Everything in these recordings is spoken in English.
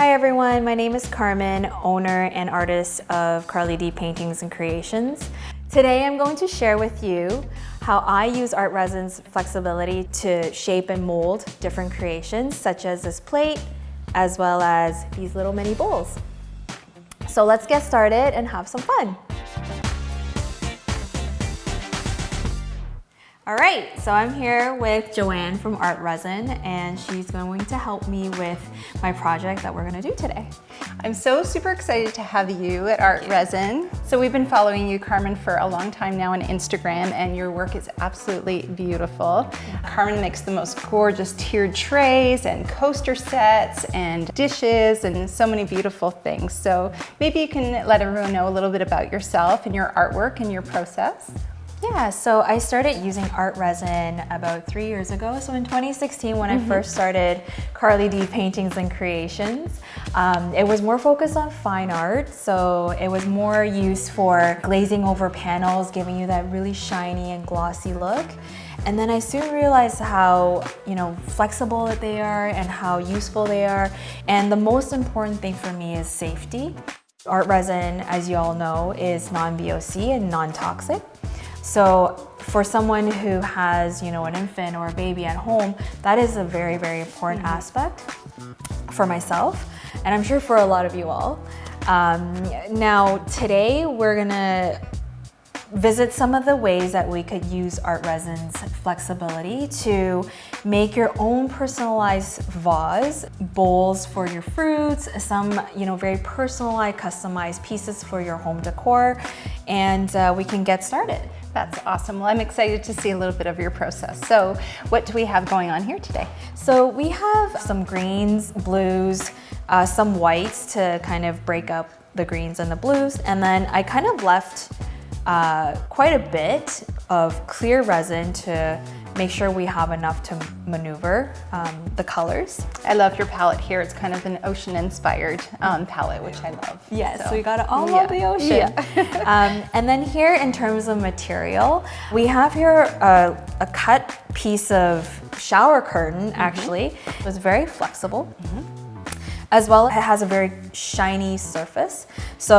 Hi everyone, my name is Carmen, owner and artist of Carly D Paintings and Creations. Today I'm going to share with you how I use art resin's flexibility to shape and mold different creations such as this plate as well as these little mini bowls. So let's get started and have some fun. All right, so I'm here with Joanne from Art Resin and she's going to help me with my project that we're gonna do today. I'm so super excited to have you at Art Resin. So we've been following you, Carmen, for a long time now on Instagram and your work is absolutely beautiful. Carmen makes the most gorgeous tiered trays and coaster sets and dishes and so many beautiful things. So maybe you can let everyone know a little bit about yourself and your artwork and your process. Yeah, so I started using art resin about three years ago. So in 2016, when mm -hmm. I mm-hmm. first started Carly D Paintings and Creations, um, it was more focused on fine art. So it was more used for glazing over panels, giving you that really shiny and glossy look. And then I soon realized how, you know, flexible that they are and how useful they are. And the most important thing for me is safety. Art resin, as you all know, is non-VOC and non-toxic. So for someone who has, you know, an infant or a baby at home, that is a very, very important mm -hmm. aspect for myself, and I'm sure for a lot of you all. Um, now, today we're gonna visit some of the ways that we could use art resin's flexibility to make your own personalized vase, bowls for your fruits, some you know very personalized, customized pieces for your home decor, and uh, we can get started. That's awesome. Well, I'm excited to see a little bit of your process. So what do we have going on here today? So we have some greens, blues, uh, some whites to kind of break up the greens and the blues. And then I kind of left uh, quite a bit of clear resin to make sure we have enough to maneuver um, the colors. I love your palette here. It's kind of an ocean inspired um, palette, which I love. Yes, so. we got it all yeah. over the ocean. Yeah. um, and then here in terms of material, we have here a, a cut piece of shower curtain, mm -hmm. actually. It was very flexible. Mm -hmm. As well, it has a very shiny surface. So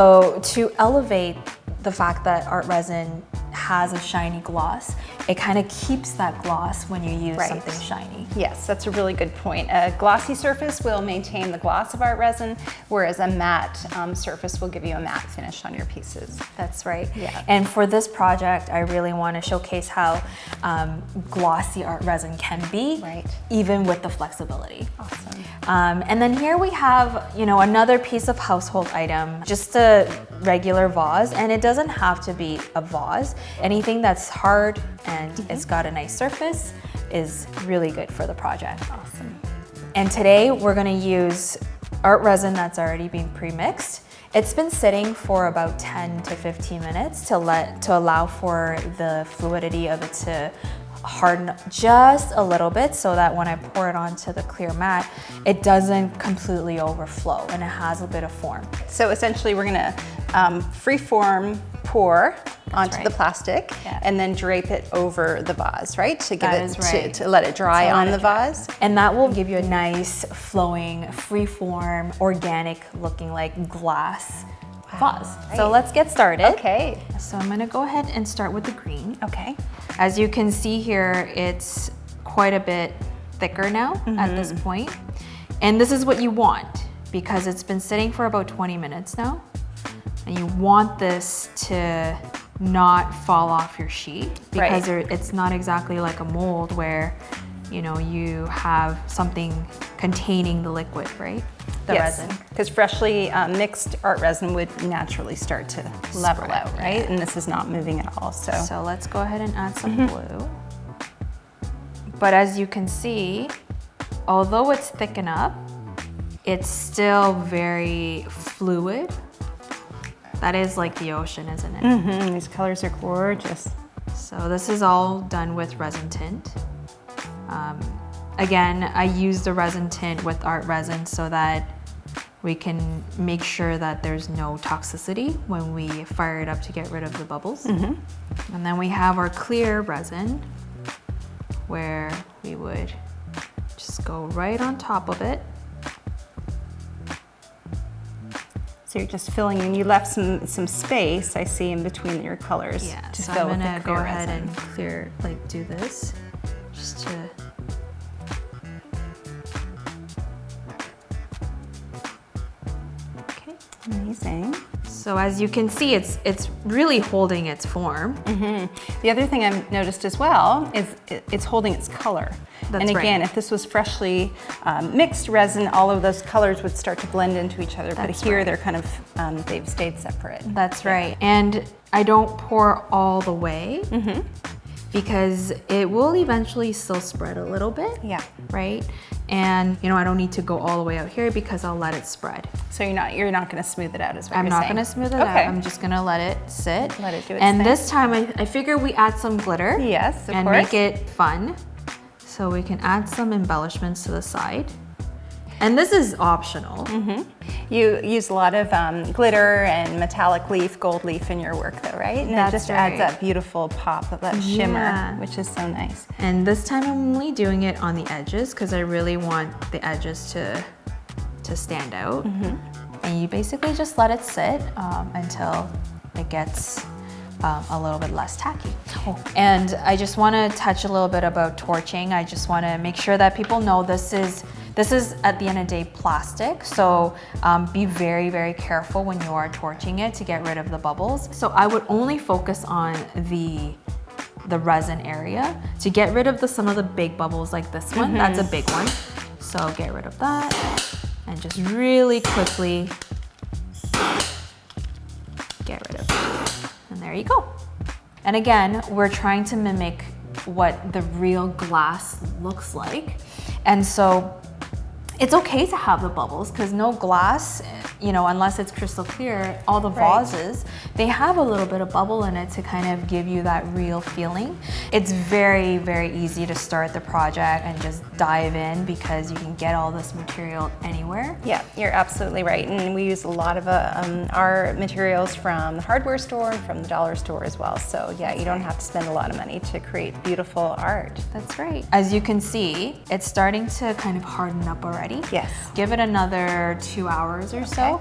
to elevate the fact that art resin has a shiny gloss, it kind of keeps that gloss when you use right. something shiny. Yes, that's a really good point. A glossy surface will maintain the gloss of art resin, whereas a matte um, surface will give you a matte finish on your pieces. That's right. Yeah. And for this project, I really want to showcase how um, glossy art resin can be, right. even with the flexibility. Awesome. Um, and then here we have, you know, another piece of household item, just a regular vase, and it doesn't have to be a vase. Anything that's hard and mm -hmm. it's got a nice surface is really good for the project. Awesome. And today we're gonna use art resin that's already been pre-mixed. It's been sitting for about 10 to 15 minutes to let to allow for the fluidity of it to harden just a little bit so that when I pour it onto the clear mat, it doesn't completely overflow and it has a bit of form. So essentially we're gonna um, free form pour That's onto right. the plastic yeah. and then drape it over the vase, right? To give that it, right. to, to, let it dry let on it the dry. vase. And that will give you a nice flowing, freeform, organic looking like glass vase. Right. So let's get started. Okay. So I'm gonna go ahead and start with the green. Okay. As you can see here, it's quite a bit thicker now mm -hmm. at this mm-hmm. point. And this is what you want because it's been sitting for about 20 minutes now. And you want this to not fall off your sheet because right. it's not exactly like a mold where you know, you have something containing the liquid, right? The yes, resin. Because freshly uh, mixed art resin would naturally start to level Spread, out, right? And this is not moving at all, so. So let's go ahead and add some mm -hmm. blue. But as you can see, although it's thicken up, it's still very fluid. That is like the ocean, isn't it? Mm -hmm. These colors are gorgeous. So this is all done with resin tint. Um, again, I use the resin tint with art resin so that we can make sure that there's no toxicity when we fire it up to get rid of the bubbles. Mm -hmm. And then we have our clear resin where we would just go right on top of it So you're just filling in. You left some some space I see in between your colors Yeah, to so I'm gonna go ahead resin. and clear, like do this, just to. Amazing. So as you can see, it's it's really holding its form. The other thing I've noticed as well is it's holding its color. That's and right. again, if this was freshly um, mixed resin, all of those colors would start to blend into each other. That's but here right. they're kind of, um, they've stayed separate. That's right. And I don't pour all the way because it will eventually still spread a little bit. Yeah. Right. And you know, I don't need to go all the way out here because I'll let it spread. So you're not, you're not gonna smooth it out as what I'm not saying. gonna smooth it okay. out. I'm just gonna let it sit. Let it do its And thing. this time I, I figure we add some glitter. Yes, of and course. make it fun. So we can add some embellishments to the side. And this is optional. Mm-hmm. You use a lot of um, glitter and metallic leaf, gold leaf in your work though, right? And That's it just adds that beautiful pop of that shimmer, Yeah. which is so nice. And this time I'm only doing it on the edges because I really want the edges to, to stand out. And you basically just let it sit um, until it gets um, a little bit less tacky. And I just want to touch a little bit about torching. I just want to make sure that people know this is this is at the end of the day plastic, so um, be very, very careful when you are torching it to get rid of the bubbles. So I would only focus on the the resin area to get rid of the some of the big bubbles like this one. That's a big one. So get rid of that and just really quickly get rid of it. And there you go. And again, we're trying to mimic what the real glass looks like. And so it's okay to have the bubbles because no glass, you know, unless it's crystal clear, all the Right. vases, they have a little bit of bubble in it to kind of give you that real feeling. It's very, very easy to start the project and just dive in because you can get all this material anywhere. Yeah, you're absolutely right. And we use a lot of uh, um, our materials from the hardware store and from the dollar store as well. So yeah, you don't have to spend a lot of money to create beautiful art. That's right. As you can see, it's starting to kind of harden up already. Yes. Give it another two hours or so.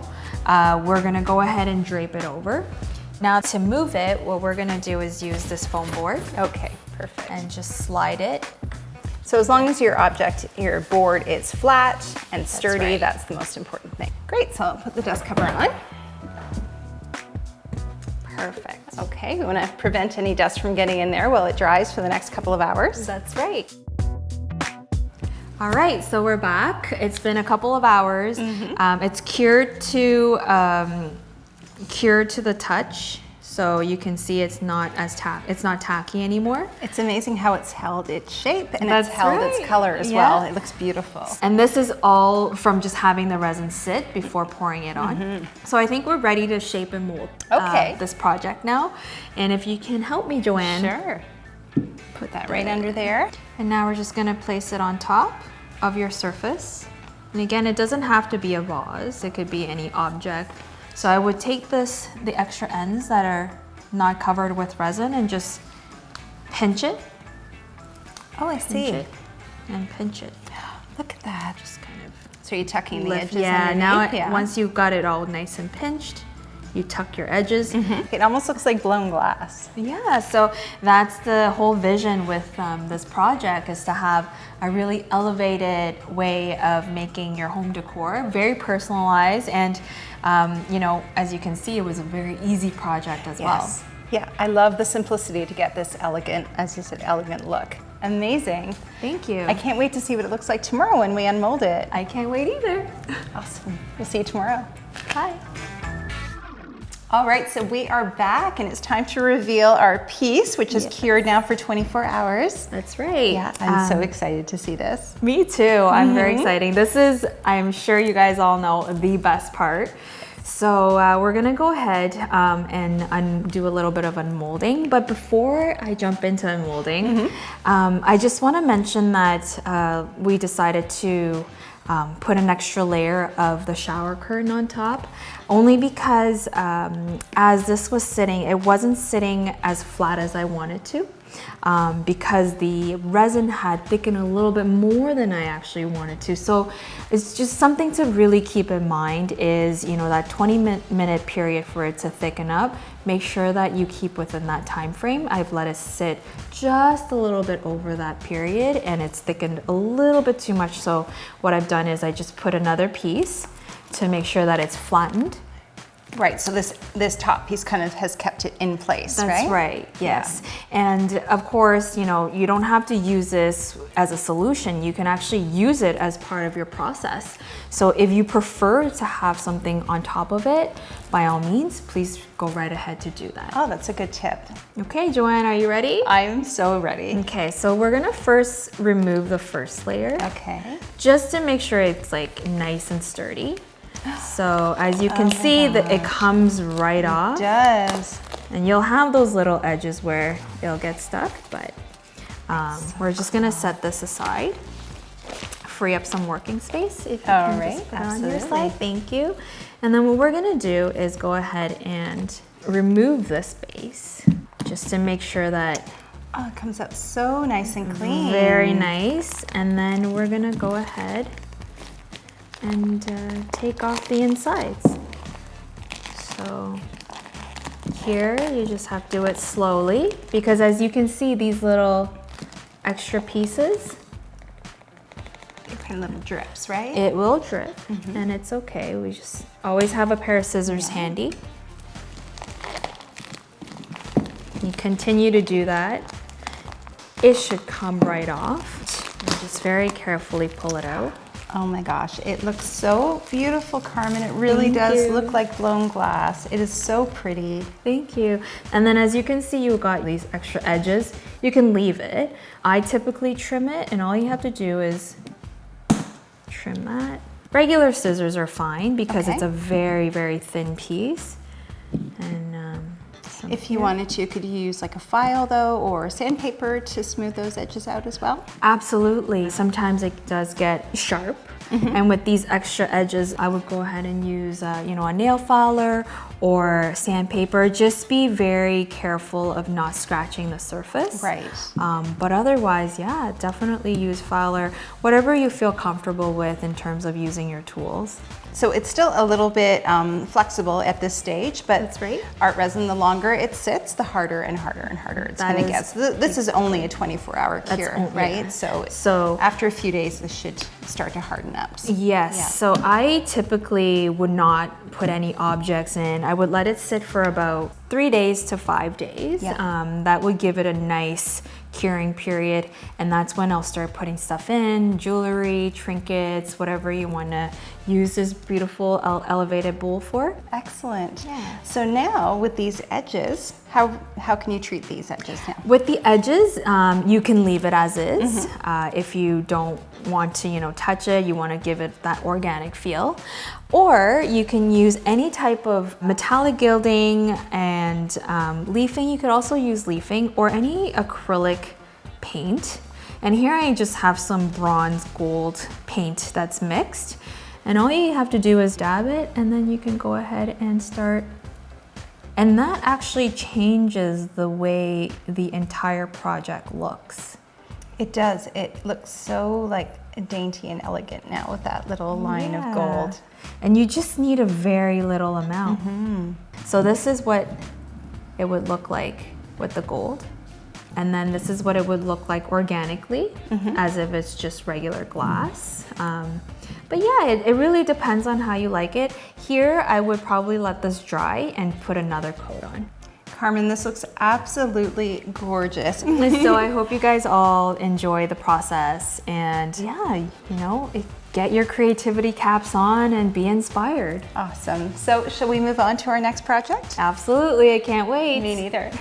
Uh, we're gonna go ahead and drape it over. Now to move it, what we're gonna do is use this foam board Okay, perfect. and just slide it. So as long as your object, your board is flat and sturdy, right. that's the most important thing. Great, so I'll put the dust cover on. Perfect. Okay, we wanna prevent any dust from getting in there while it dries for the next couple of hours. That's right. All right, so we're back. It's been a couple of hours. Um, it's cured to um, cured to the touch, so you can see it's not as tack. It's not tacky anymore. It's amazing how it's held its shape and That's it's held right. its color as Yeah. well. It looks beautiful. And this is all from just having the resin sit before pouring it on. So I think we're ready to shape and mold uh, this project now. And if you can help me, Joanne. Sure. Put that right under there. And now we're just gonna place it on top of your surface. And again, it doesn't have to be a vase, it could be any object. So I would take this, the extra ends that are not covered with resin and just pinch it, Oh, I see. it, and pinch it. Look at that. Just kind of So you're tucking the lift. edges Yeah, now underneath? it, once you've got it all nice and pinched, you tuck your edges. It almost looks like blown glass. Yeah, so that's the whole vision with um, this project is to have a really elevated way of making your home decor, very personalized, and um, you know, as you can see, it was a very easy project as well. Yes. Yeah, I love the simplicity to get this elegant, as you said, elegant look. Amazing. Thank you. I can't wait to see what it looks like tomorrow when we unmold it. I can't wait either. Awesome. We'll see you tomorrow. Bye. All right, so we are back and it's time to reveal our piece, which is cured now for 24 hours. That's right. Yeah, I'm so Um, excited to see this. Me too. I'm very exciting. This is, I'm sure you guys all know, the best part. So uh, we're gonna go ahead um, and do a little bit of unmolding. But before I jump into unmolding, um, I just want to mention that uh, we decided to um, put an extra layer of the shower curtain on top. Only because um, as this was sitting, it wasn't sitting as flat as I wanted to um, because the resin had thickened a little bit more than I actually wanted to. So it's just something to really keep in mind is, you know, that 20 minute period for it to thicken up. Make sure that you keep within that time frame. I've let it sit just a little bit over that period and it's thickened a little bit too much. So what I've done is I just put another piece to make sure that it's flattened Right, so this this top piece kind of has kept it in place, That's right? right, yes. Yeah. And of course, you know, you don't have to use this as a solution. You can actually use it as part of your process. So if you prefer to have something on top of it, by all means, please go right ahead to do that. Oh, that's a good tip. Okay, Joanne, are you ready? I am so ready. Okay, so we're gonna first remove the first layer. Okay. Just to make sure it's like nice and sturdy. So as you can oh see, that it comes right it off. It does. And you'll have those little edges where it'll get stuck, but um, so we're just gonna set this aside. Free up some working space if you All can right, just put absolutely. on your. Thank you. And then what we're gonna do is go ahead and remove this base just to make sure that Oh, it comes out so nice and clean. Very nice. And then we're gonna go ahead and uh, take off the insides. So here you just have to do it slowly because as you can see these little extra pieces kind of little drips, right? It will drip mm -hmm. and it's okay. We just always have a pair of scissors yeah. handy. You continue to do that. It should come right off. Just very carefully pull it out. Oh my gosh, it looks so beautiful, Carmen. It really Thank does you. look like blown glass. It is so pretty. Thank you. And then as you can see, you got these extra edges. You can leave it. I typically trim it and all you have to do is trim that. Regular scissors are fine because okay. it's a very, very thin piece. If you wanted to, could you use like a file though or sandpaper to smooth those edges out as well? Absolutely. Sometimes it does get sharp. Mm -hmm. And with these extra edges, I would go ahead and use, uh, you know, a nail filer or sandpaper. Just be very careful of not scratching the surface. Right. Um, but otherwise, yeah, definitely use filer, whatever you feel comfortable with in terms of using your tools. So it's still a little bit um, flexible at this stage, but That's right. art resin, the longer it sits, the harder and harder and harder it's that gonna get. So this is only a 24 hour cure, only, right? Yeah. So, so after a few days, this should start to harden up. Yes, yeah. so I typically would not put any objects in. I would let it sit for about three days to five days. Yeah. Um, that would give it a nice curing period and that's when I'll start putting stuff in, jewelry, trinkets, whatever you want to use this beautiful elevated bowl for. Excellent. Yeah. So now with these edges, how, how can you treat these edges now? With the edges, um, you can leave it as is. Mm -hmm. uh, if you don't want to, you know, touch it, you want to give it that organic feel. Or you can use any type of metallic gilding and um, leafing. You could also use leafing or any acrylic paint. And here I just have some bronze gold paint that's mixed. And all you have to do is dab it and then you can go ahead and start. And that actually changes the way the entire project looks. It does. It looks so like dainty and elegant now with that little line yeah. of gold. And you just need a very little amount. Mm -hmm. So this is what it would look like with the gold. And then this is what it would look like organically, mm -hmm. as if it's just regular glass. Um, but yeah, it, it really depends on how you like it. Here, I would probably let this dry and put another coat on. Carmen, this looks absolutely gorgeous. so I hope you guys all enjoy the process and yeah, you know, get your creativity caps on and be inspired. Awesome. So shall we move on to our next project? Absolutely, I can't wait. Me neither.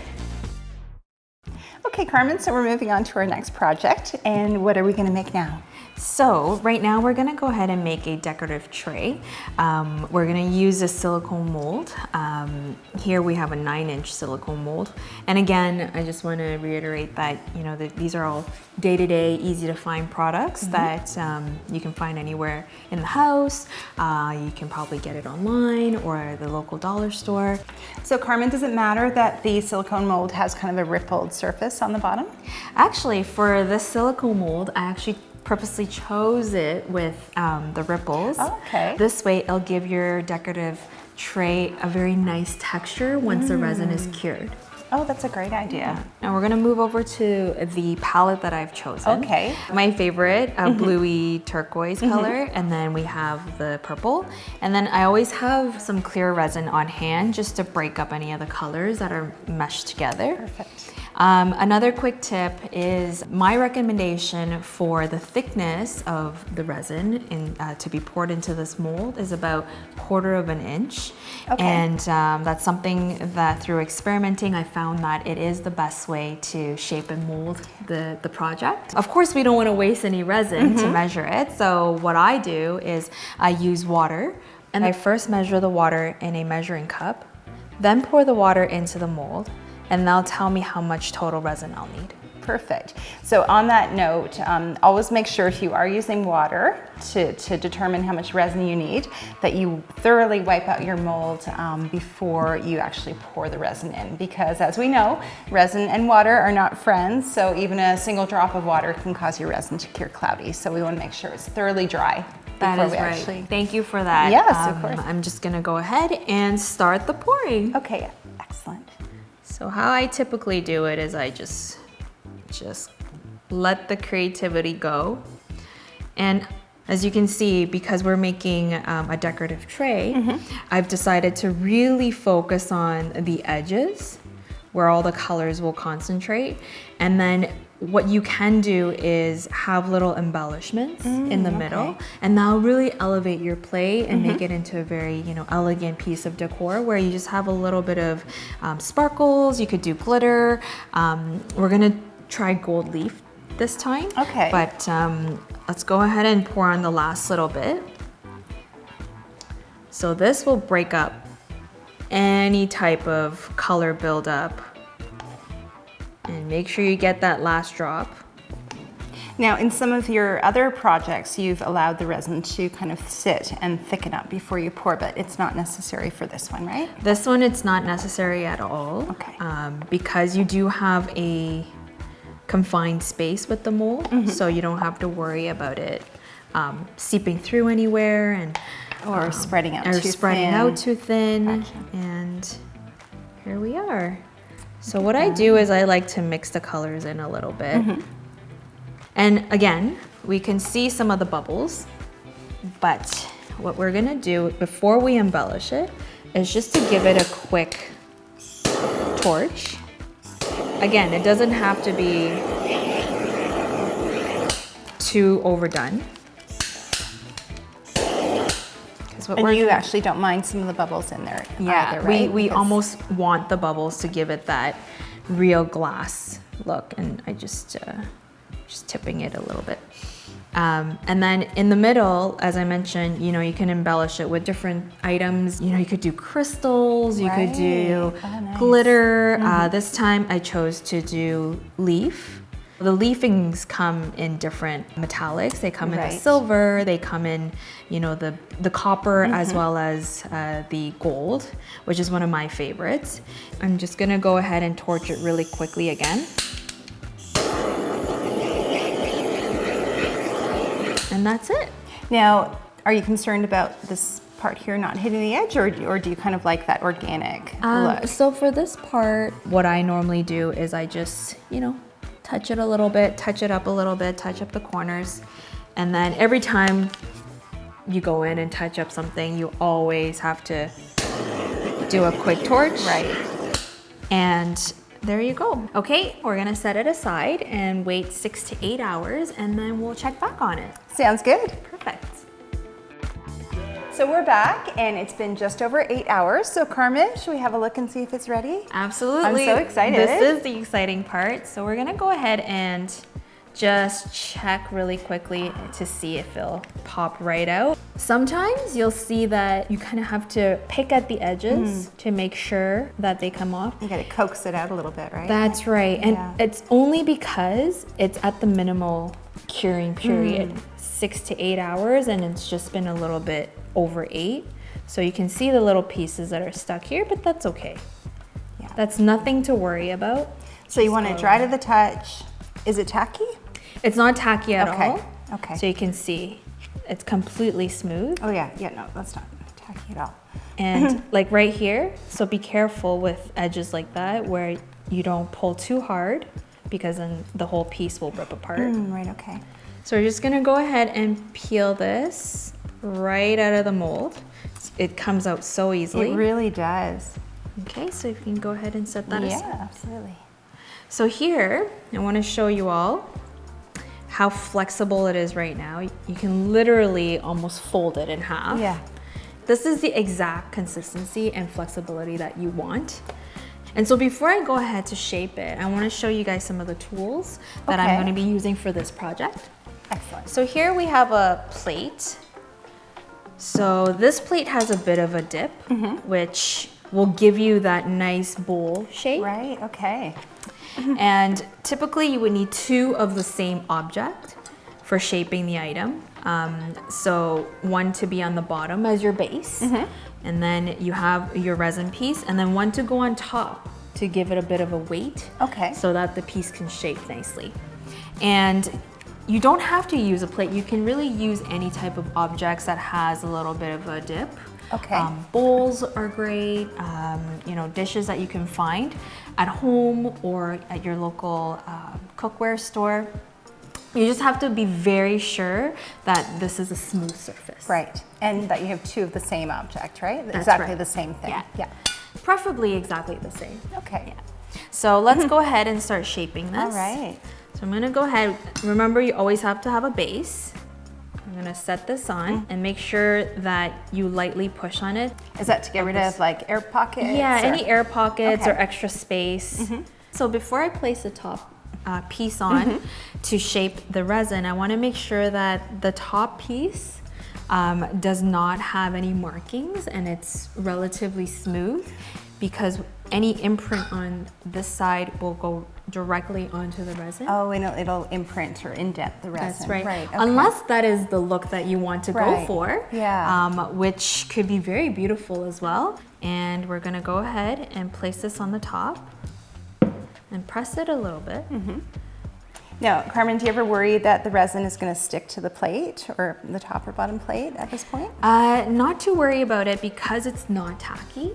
Okay, Carmen, so we're moving on to our next project. And what are we gonna make now? So right now we're gonna go ahead and make a decorative tray. Um, we're gonna use a silicone mold. Um, here we have a nine inch silicone mold. And again, I just wanna reiterate that, you know, that these are all day-to-day, easy to find products mm -hmm. that um, you can find anywhere in the house. Uh, you can probably get it online or the local dollar store. So Carmen, does it matter that the silicone mold has kind of a rippled surface on the bottom? Actually, for this silicone mold, I actually purposely chose it with um, the ripples. Oh, okay. This way it'll give your decorative tray a very nice texture once mm. the resin is mm. cured. Oh, that's a great idea. Now we're gonna move over to the palette that I've chosen. Okay. My favorite, a mm -hmm. bluey turquoise mm -hmm. color, and then we have the purple. And then I always have some clear resin on hand just to break up any of the colors that are meshed together. Perfect. Um, another quick tip is my recommendation for the thickness of the resin in, uh, to be poured into this mold is about quarter of an inch. Okay. And um, that's something that through experimenting, I found that it is the best way to shape and mold the, the project. Of course, we don't want to waste any resin mm -hmm. to mm-hmm. measure it. So what I do is I use water and I first measure the water in a measuring cup, then pour the water into the mold, and they'll tell me how much total resin I'll need. Perfect. So on that note, um, always make sure if you are using water to, to determine how much resin you need, that you thoroughly wipe out your mold um, before you actually pour the resin in. Because as we know, resin and water are not friends, so even a single drop of water can cause your resin to cure cloudy. So we wanna make sure it's thoroughly dry that is right. Actually... Thank you for that. Yes, um, of course. I'm just gonna go ahead and start the pouring. Okay, excellent. So how I typically do it is I just, just let the creativity go. And as you can see, because we're making um, a decorative tray, mm -hmm. I've decided to really focus on the edges where all the colors will concentrate. And then what you can do is have little embellishments mm, in the middle okay. and that'll really elevate your plate and mm -hmm. make mm-hmm. it into a very you know elegant piece of decor where you just have a little bit of um, sparkles you could do glitter um, we're gonna try gold leaf this time okay but um, let's go ahead and pour on the last little bit so this will break up any type of color buildup and make sure you get that last drop. Now, in some of your other projects, you've allowed the resin to kind of sit and thicken up before you pour, but it's not necessary for this one, right? This one, it's not necessary at all. Okay. Um, because you do have a confined space with the mold, mm -hmm. so you don't have to worry about it um, seeping through anywhere and or um, spreading out or too spreading thin. out too thin. Gotcha. And here we are. So what I do is I like to mix the colors in a little bit. Mm -hmm. And again, we can see some of the bubbles, but what we're gonna do before we embellish it is just to give it a quick torch. Again, it doesn't have to be too overdone. What and we're you actually don't mind some of the bubbles in there yeah either, right? we, we almost want the bubbles to give it that real glass look and I just uh, just tipping it a little bit um, and then in the middle, as I mentioned, you know, you can embellish it with different items. You know, you could do crystals, you right. could do oh, nice. glitter. Mm -hmm. uh, mm-hmm. this time I chose to do leaf. The leafings come in different metallics. They come right. in the silver, they come in, you know, the, the copper mm -hmm. as mm-hmm. well as uh, the gold, which is one of my favorites. I'm just gonna go ahead and torch it really quickly again. And that's it. Now, are you concerned about this part here not hitting the edge or, or do you kind of like that organic um, look? So for this part, what I normally do is I just, you know, touch it a little bit, touch it up a little bit, touch up the corners. And then every time you go in and touch up something, you always have to do a quick torch. Right. And there you go. Okay, we're gonna set it aside and wait six to eight hours and then we'll check back on it. Sounds good. Perfect. So we're back and it's been just over eight hours. So Carmen, should we have a look and see if it's ready? Absolutely. I'm so excited. This is the exciting part. So we're gonna go ahead and just check really quickly to see if it'll pop right out. Sometimes you'll see that you kind of have to pick at the edges Hmm. to make sure that they come off. You gotta coax it out a little bit, right? That's right. And Yeah. it's only because it's at the minimal curing period, Hmm. six to eight hours, and it's just been a little bit over eight. So you can see the little pieces that are stuck here, but that's okay. Yeah. That's nothing to worry about. so you want it dry to the touch. Is it tacky? It's not tacky at Okay, all. okay. So you can see it's completely smooth. Oh yeah, yeah, no, that's not tacky at all. And like right here, so be careful with edges like that where you don't pull too hard because then the whole piece will rip apart. Mm, right, okay. So we're just gonna go ahead and peel this right out of the mold. It comes out so easily. It really does. okay, so you can go ahead and set that yeah, aside. Yeah, absolutely. So here, I wanna show you all how flexible it is right now. You can literally almost fold it in half. Yeah. This is the exact consistency and flexibility that you want. And so before I go ahead to shape it, I wanna show you guys some of the tools that I'm gonna be using for this project. Excellent. So here we have a plate. So this plate has a bit of a dip, mm-hmm. which will give you that nice bowl shape. Right, okay. And typically you would need two of the same object for shaping the item. Um, so one to be on the bottom as your base, and then you have your resin piece, and then one to go on top to give it a bit of a weight Okay. so that the piece can shape nicely. And you don't have to use a plate. You can really use any type of objects that has a little bit of a dip. Okay. Um, bowls are great, um, you know, dishes that you can find at home or at your local uh, cookware store. You just have to be very sure that this is a smooth surface. Right, and that you have two of the same object, right? That's exactly right. the same thing. Yeah. Yeah. Preferably exactly the same. Okay. Yeah. So let's go ahead and start shaping this. All right. So I'm gonna go ahead, remember you always have to have a base. I'm gonna set this on and make sure that you lightly push on it. Is that to get rid of like air pockets? Yeah, or- any air pockets or extra space. So before I place the top uh, piece on to shape the resin, I wanna make sure that the top piece um, does not have any markings and it's relatively smooth because any imprint on this side will go directly onto the resin. Oh, and it'll, it'll imprint or indent the resin. That's right. Right. okay. Unless that is the look that you want to go Right. for. Yeah. Um, which could be very beautiful as well. And we're gonna go ahead and place this on the top and press it a little bit. Now, Carmen, do you ever worry that the resin is going to stick to the plate or the top or bottom plate at this point? Uh, not to worry about it because it's not tacky.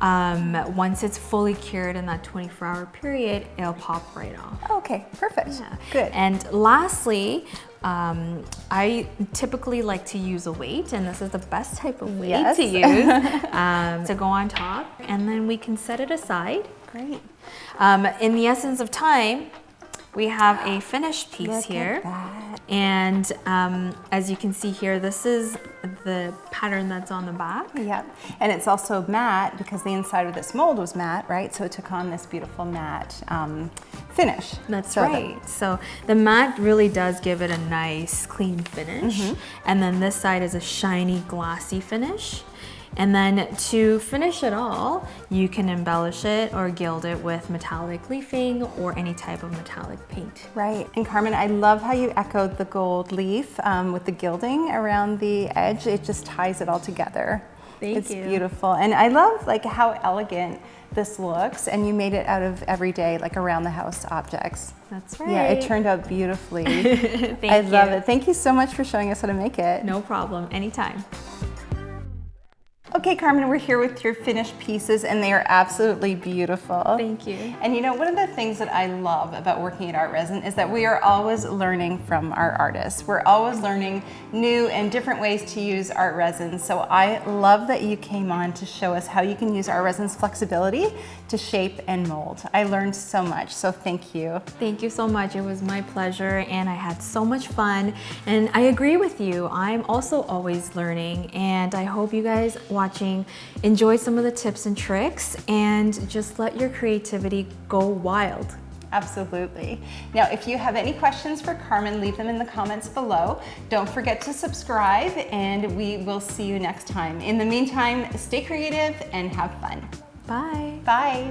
Um, once it's fully cured in that 24 hour period, it'll pop right off. Okay, perfect. Yeah. Good. And lastly, um, I typically like to use a weight, and this is the best type of weight Yes. to use um, to go on top, and then we can set it aside. Great. Um, in the essence of time, we have a finished piece Look here. And um, as you can see here, this is the pattern that's on the back. Yep. And it's also matte because the inside of this mold was matte, right? So it took on this beautiful matte um, finish. That's So the- right. So the matte really does give it a nice clean finish. Mm-hmm. And then this side is a shiny glossy finish. And then to finish it all, you can embellish it or gild it with metallic leafing or any type of metallic paint. Right. And Carmen, I love how you echoed the gold leaf um, with the gilding around the edge. It just ties it all together. Thank it's you. beautiful. And I love like how elegant this looks and you made it out of everyday like around the house objects. That's right. Yeah, it turned out beautifully. Thank I love you. it. Thank you so much for showing us how to make it. No problem, anytime. Okay, Carmen, we're here with your finished pieces and they are absolutely beautiful. Thank you. And you know, one of the things that I love about working at Art Resin is that we are always learning from our artists. We're always learning new and different ways to use art resin. So I love that you came on to show us how you can use art resin's flexibility to shape and mold. I learned so much, so thank you. Thank you so much. It was my pleasure and I had so much fun. And I agree with you. I'm also always learning and I hope you guys watching enjoy some of the tips and tricks and just let your creativity go wild. Absolutely. Now, if you have any questions for Carmen, leave them in the comments below. Don't forget to subscribe and we will see you next time. In the meantime, stay creative and have fun. Bye. Bye.